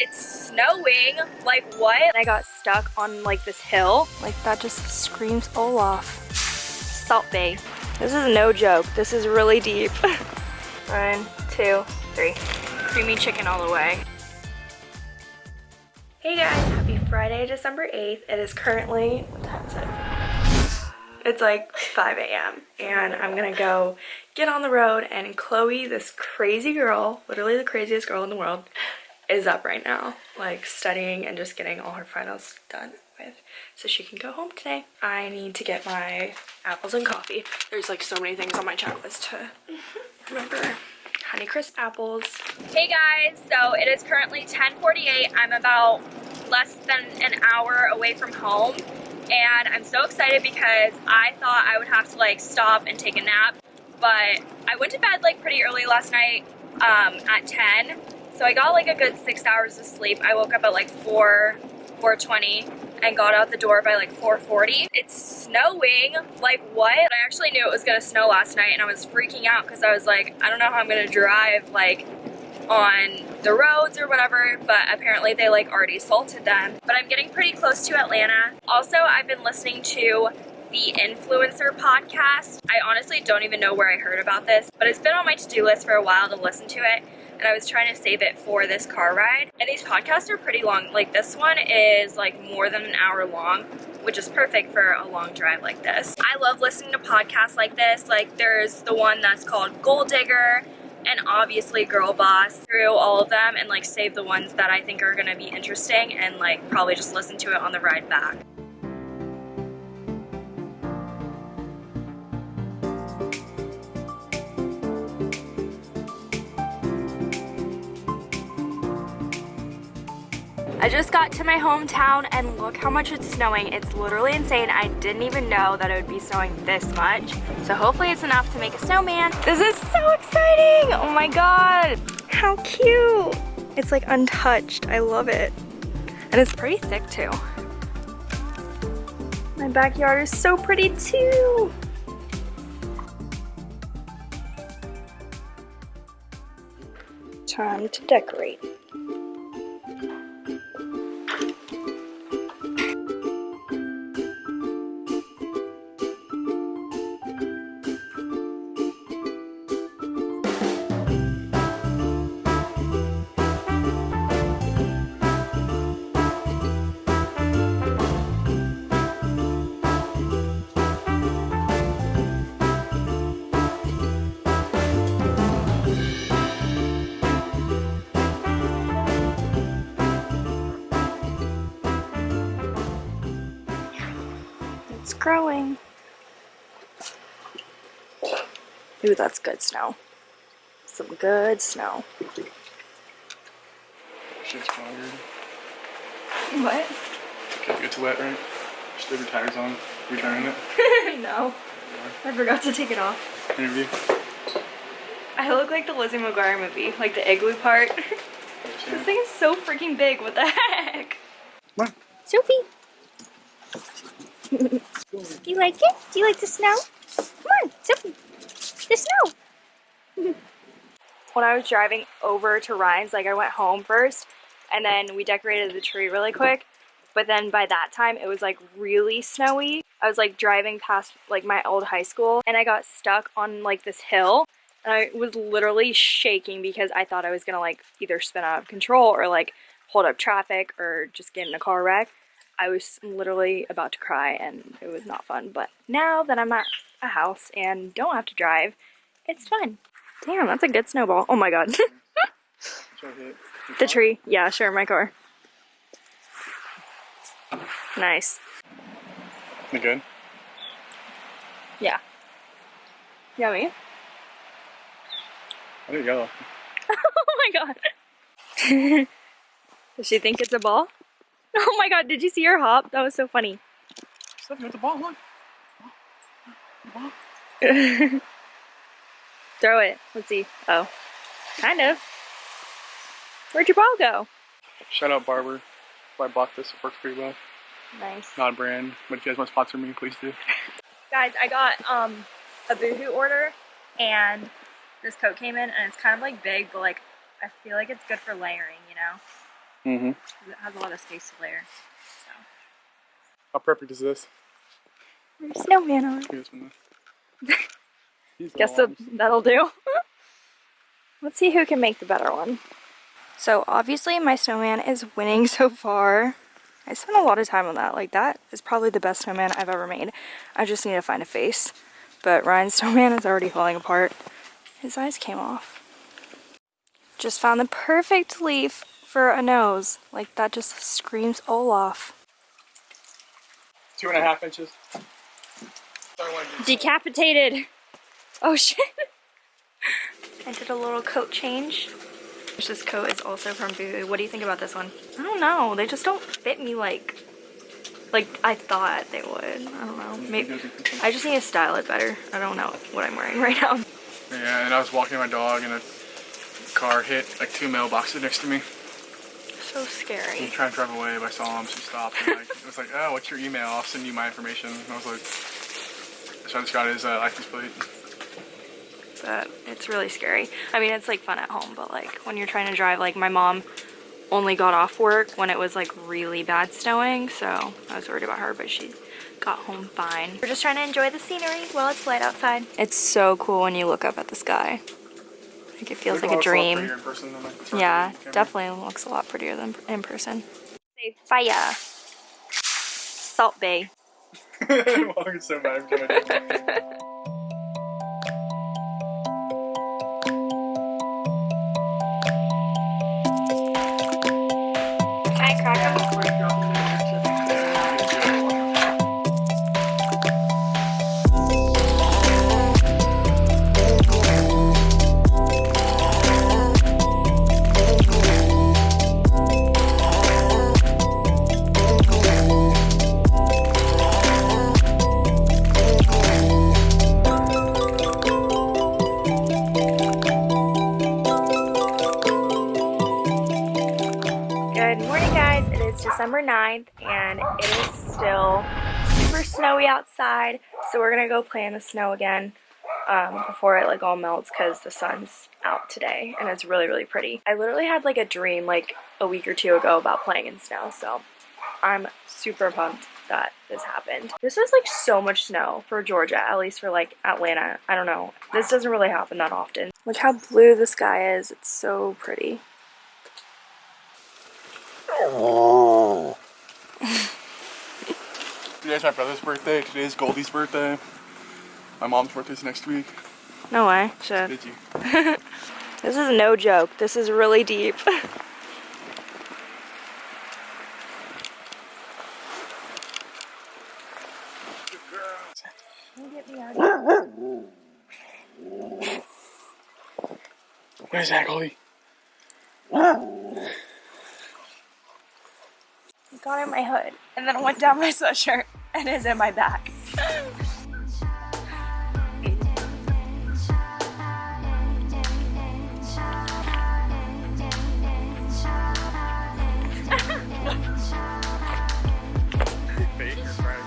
It's snowing. Like what? I got stuck on like this hill. Like that just screams Olaf. Salt Bae. This is no joke. This is really deep. One, two, three. Creamy chicken all the way. Hey guys, happy Friday, December 8th. It is currently, what time is it? It's like 5 a.m. and I'm gonna go get on the road and Chloe, this crazy girl, literally the craziest girl in the world, is up right now, like studying and just getting all her finals done with so she can go home today. I need to get my apples and coffee. There's like so many things on my checklist to remember. Honeycrisp apples. Hey guys, so it is currently 10:48. I'm about less than an hour away from home and I'm so excited because I thought I would have to like stop and take a nap but I went to bed like pretty early last night um, at 10 so I got like a good six hours of sleep. I woke up at like 4, 4.20 and got out the door by like 4.40. It's snowing, like what? I actually knew it was gonna snow last night and I was freaking out because I was like, I don't know how I'm gonna drive like on the roads or whatever, but apparently they like already salted them. But I'm getting pretty close to Atlanta. Also, I've been listening to the Influencer podcast. I honestly don't even know where I heard about this, but it's been on my to-do list for a while to listen to it and I was trying to save it for this car ride. And these podcasts are pretty long. Like this one is like more than an hour long, which is perfect for a long drive like this. I love listening to podcasts like this. Like there's the one that's called Goal Digger and obviously Girl Boss through all of them and like save the ones that I think are gonna be interesting and like probably just listen to it on the ride back. I just got to my hometown and look how much it's snowing. It's literally insane. I didn't even know that it would be snowing this much. So hopefully it's enough to make a snowman. This is so exciting. Oh my God. How cute. It's like untouched. I love it. And it's pretty thick too. My backyard is so pretty too. Time to decorate. Ooh, that's good snow. Some good snow. Shit's fired. What? Okay, it's wet, right? Just leave your tires on. You turning it? no. I forgot to take it off. Interview. I look like the Lizzie McGuire movie, like the igloo part. this thing is so freaking big, what the heck? What? Sophie! Do you like it? Do you like the snow? Come on, Sophie. The snow. when I was driving over to Ryan's, like I went home first and then we decorated the tree really quick. But then by that time it was like really snowy. I was like driving past like my old high school and I got stuck on like this hill and I was literally shaking because I thought I was gonna like either spin out of control or like hold up traffic or just get in a car wreck. I was literally about to cry and it was not fun. But now that I'm at a house and don't have to drive, it's fun. Damn, that's a good snowball. Oh my god. the tree. Yeah, sure, my car. Nice. You good? Yeah. Yummy. I think yellow. oh my god. Does she think it's a ball? Oh my god, did you see her hop? That was so funny. Stephanie with the ball, look. Throw it. Let's see. Oh. Kind of. Where'd your ball go? Shout out Barber. I bought this. It works pretty well. Nice. Not a brand, but if you guys want to sponsor me, please do. Guys, I got um a Boohoo order and this coat came in and it's kind of like big, but like I feel like it's good for layering, you know? Mm-hmm. It has a lot of space to layer. So. How perfect is this? So. Snowman on. Here's one. These Guess that, that'll do. Let's see who can make the better one. So obviously my snowman is winning so far. I spent a lot of time on that. Like that is probably the best snowman I've ever made. I just need to find a face. But Ryan's snowman is already falling apart. His eyes came off. Just found the perfect leaf for a nose. Like that just screams Olaf. Two and a half inches. Sorry, one inch. Decapitated. Oh shit. I did a little coat change. This coat is also from Boo. What do you think about this one? I don't know. They just don't fit me like like I thought they would. I don't know. Maybe I just need to style it better. I don't know what I'm wearing right now. Yeah, and I was walking my dog and a car hit like two mailboxes next to me. So I'm scary. trying to drive away, but I saw him, so he stopped. And like, it was like, oh, what's your email? I'll send you my information. And I was like, so I just got his uh, license plate. But it's really scary. I mean, it's like fun at home, but like when you're trying to drive, like my mom only got off work when it was like really bad snowing, so I was worried about her, but she got home fine. We're just trying to enjoy the scenery while it's light outside. It's so cool when you look up at the sky. Like it feels like a dream. person like, Yeah, definitely looks a lot prettier than in person. Say fire. Salt Bae. I'm walking so bad. I'm doing outside. So we're gonna go play in the snow again um, before it like all melts because the sun's out today, and it's really really pretty. I literally had like a dream like a week or two ago about playing in snow, so I'm super pumped that this happened. This is like so much snow for Georgia, at least for like Atlanta. I don't know. This doesn't really happen that often. Look how blue the sky is. It's so pretty. Today's my brother's birthday. Today's Goldie's birthday. My mom's birthday's next week. No way. Shit. Did you? This is no joke. This is really deep. What is that, Goldie? Got in my hood and then went down my sweatshirt and is in my back. Fake or fried?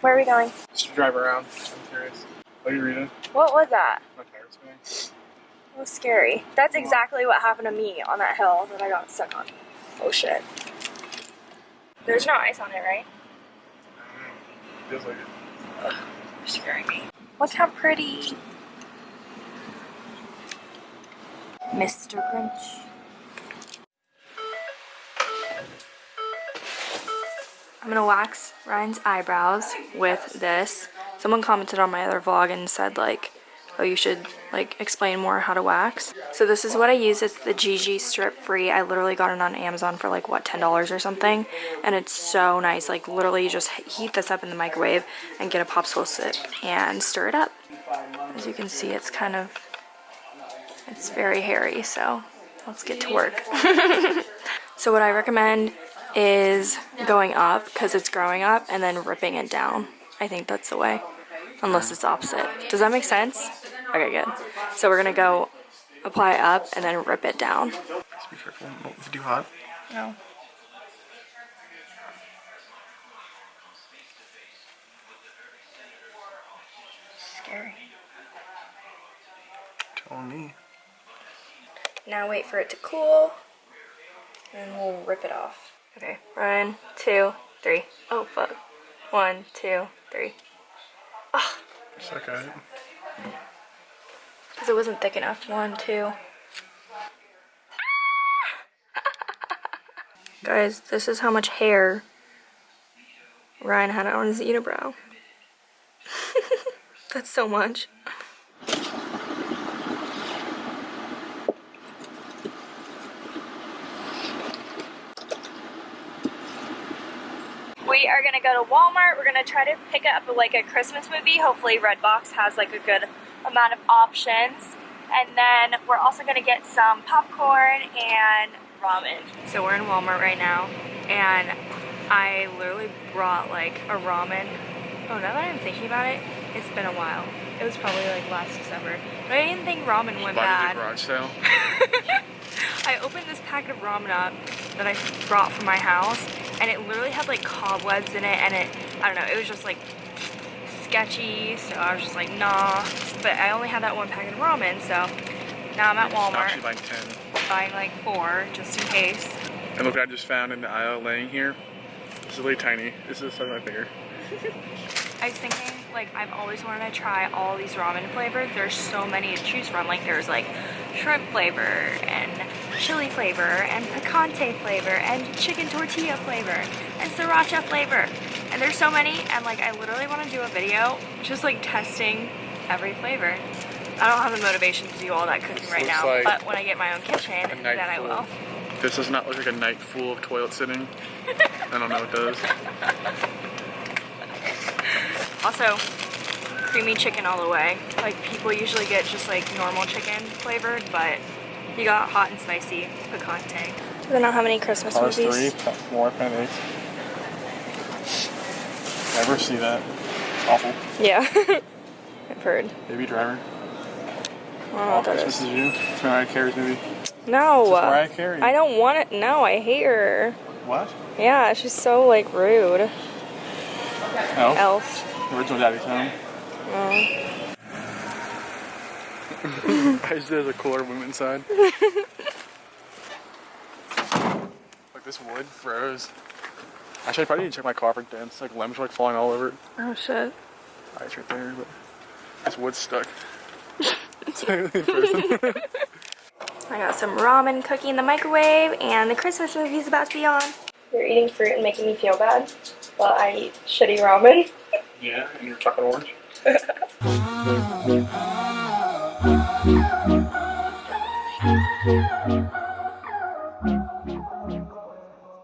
Where are we going? Just drive around. I'm curious. What are you reading? What was that? My tires spinning. It was scary. That's exactly what happened to me on that hill that I got stuck on. Oh shit. There's no ice on it, right? I. Feels like it. You're scaring me. Look how pretty. Mr. Grinch. I'm gonna wax Ryan's eyebrows with this. Someone commented on my other vlog and said like, oh you should like explain more how to wax. So this is what I use. It's the GiGi Strip Free. I literally got it on Amazon for like what $10 or something. And it's so nice. Like literally you just heat this up in the microwave and get a popsicle stick and stir it up. As you can see it's kind of, it's very hairy so let's get to work. so what I recommend is going up because it's growing up and then ripping it down. I think that's the way. Unless it's opposite. Does that make sense? Okay, good. So we're gonna go apply it up and then rip it down. Just be careful. Don't it's too hot. No. Scary. Tell me. Now wait for it to cool. And we'll rip it off. Okay, one, two, three. Oh fuck. One, two, three. Suck at it. Because it wasn't thick enough. One, two. Guys, this is how much hair Ryan had on his unibrow. That's so much. We are gonna go to Walmart. We're gonna try to pick up like a Christmas movie. Hopefully, Redbox has like a good amount of options. And then we're also gonna get some popcorn and ramen. So we're in Walmart right now, and I literally brought like a ramen. Oh, now that I'm thinking about it, it's been a while. It was probably like last December. But I didn't think ramen went Body bad. the garage sale. I opened this packet of ramen up that I brought from my house, and it literally had like cobwebs in it, and it, I don't know, it was just like sketchy, so I was just like, nah. But I only had that one packet of ramen, so now I'm at Actually Walmart like 10. buying like four just in case. And look what I just found in the aisle laying here. This is really tiny. This is like my finger. I was thinking, like, I've always wanted to try all these ramen flavors. There's so many to choose from. Like, there's like shrimp flavor and chili flavor and picante flavor and chicken tortilla flavor and sriracha flavor. And there's so many, and like, I literally want to do a video just like testing every flavor. I don't have the motivation to do all that cooking This right now, like but when I get my own kitchen, then night I will. This does not look like a night full of toilet sitting. I don't know what does. Also, creamy chicken all the way. Like people usually get just like normal chicken flavored, but you got hot and spicy picante. They don't know how many Christmas Cars movies. 3, more Pen 8. Never see that. Awful. Yeah, I've heard. Baby Driver. I don't know All what that Christmas is. is You. It's Mariah Carey's movie. No, It's Mariah Carey. I don't want it. No, I hate her. What? Yeah, she's so like rude. Elf. Original Daddy's Home. Oh. I just did a cooler room inside. like this wood froze. Actually, I probably need to check my car for dents. Like limbs were like falling all over it. Oh shit. Ice right there, but this wood's stuck. it's really frozen. I got some ramen cooking in the microwave, and the Christmas movie's about to be on. You're eating fruit and making me feel bad, but I eat shitty ramen. yeah, and you're chocolate orange.